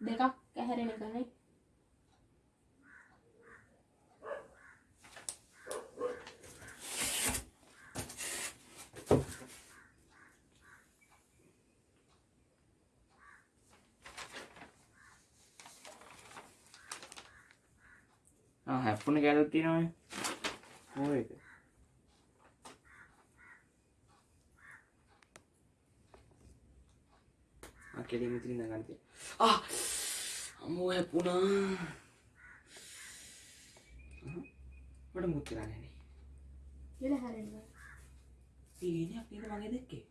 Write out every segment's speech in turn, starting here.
දෙකක් ඇහැරෙන කනේ හැප්පුන ගැලුත්තිනවයි ඕ එක කෙලින් ඉතින් නගන්න තියෙන. ආ අම්මෝ හැපුණා. මට මුත් කරන්නේ නේ. ඉල හැරෙන්න. සීනේ අපි ඉත මගේ දෙක්කේ.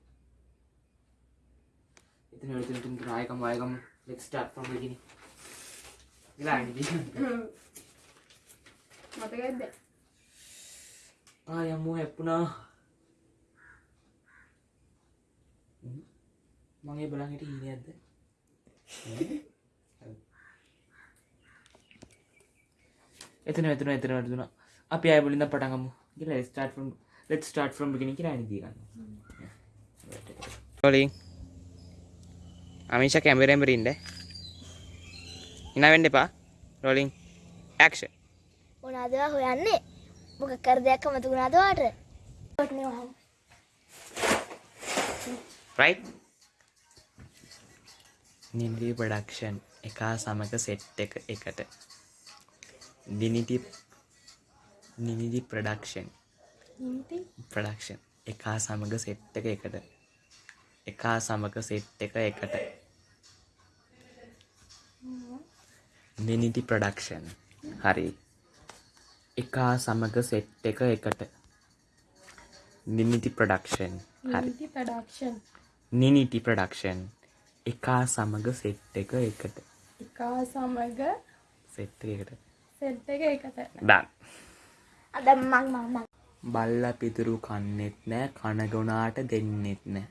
ඉතින් ඔය දෙන්න තුන් රායකම් වයකම් let's start from beginning. ගලාගෙන ඉන්න. මතකයිද? ආ යම්මෝ හැපුණා. Mm-hmm. මගේ බලන්ට හිනයක්ද එතන එතන එතන වැටදුන අපි අය බලින්ද පටගමු කියලා ස්ටාට් ම් ලෙට් ස්ටාට් ම් ගෙන කියලා නිදීගන්න ලින් අමිෂ කැමරෙම්බරින්ද ඉනවෙන්න එපා. රොලින් ඇක්ෂ මොනාදව හොයන්නේ? මොක කර දෙයක් මතුුණාදවාට රයිට් නින්දි ප්‍රඩක්ෂන් එකා සමග සෙට් එක එකට. දිනිති නිනිදි ප්‍රඩක්ෂන් ප්‍රඩක්ෂන් එකා සමග සෙට් එක එකට. එකා සමග සෙට් එක එකට. නිනිති ප්‍රඩක්ෂන් හරි. එකා සමග සෙට් එක එකට. නිනිති ප්‍රඩක්ෂන් හරි. නිනිටි ප්‍රඩක්ෂන් එකා සමග සෙට් එක එකට. එකා සමග සෙට් එකට. සෙට් එක එකට. දන් අද මං මං මං. බල්ල පිදුරු කන්නෙත් නෑ කනගුණාට දෙන්නෙත් නෑ.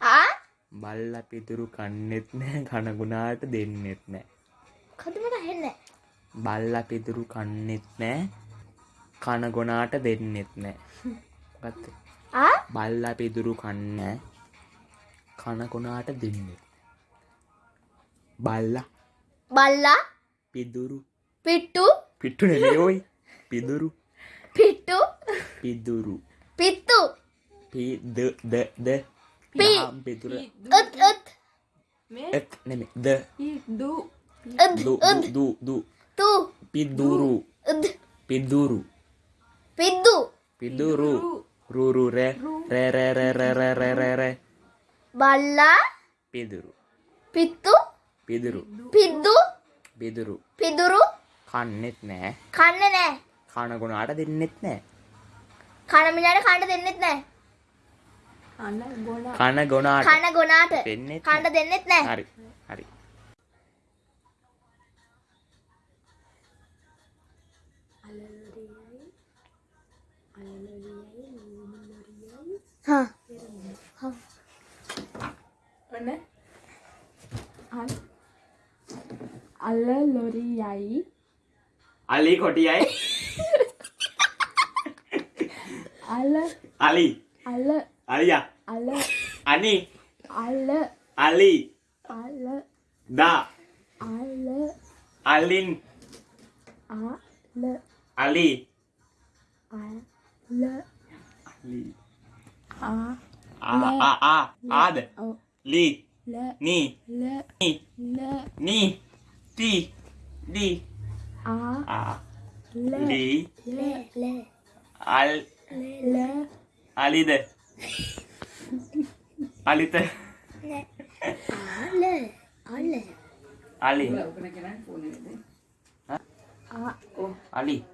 ආ? බල්ල පිදුරු කන්නෙත් නෑ කනගුණාට දෙන්නෙත් නෑ. කදුමට හෙන්න බල්ල පිදුරු කන්නෙත් නෑ කනගොනාට දෙන්නෙත් නෑ. ගත්ත ආ? බල්ල පිදුරු කන්න කනගොනාට දෙන්නෙත් බල්ලා. බල්ලා. පිදුරු. පිට්ටු පිට්ටු නෙලෝයි පිදුරු. පිට්ටු පිදුරු. පිත්තු පිදදද පිදුර. ඇත් ඇත් ඇත් නෙමෙයි. ද. දු දු දු තු. පිදුරු. පිදුරු. පිද්දු පිදුරු. රුරු රෙ රෙ රෙ. රෙ. රෙ රෙ රෙ බල්ලා. පිදුරු. පිත්තු පිදුරු පිද්දු? පිදුරු පිදුරු? කන්නෙත් නෑ. කන්න නෑ. කනගුණාට දෙන්නෙත් නෑ. කන මිලාට කණ්ඩ දෙන්නෙත් නෑ. කන ගොනාට කන ගොනාට දෙන්නෙත් කණ්ඩ දෙන්නෙත් නෑ. හරි හරි. හා ඔන්න අන් අල්ල ලොරියයි අලි කොටියයි. අල්ල අලි. අල්ල අලියා. අල්ල අනි. අල්ල අලි. අල්ල දා. අල්ල අලින්. අල්ල අලි. අල්ල අලි. ආ. ආ ආ ආ. ආද. ඔව් ලි. ල නී. ල නී. ල đi đi a a li le le al le le alide alite le ale ale ali ali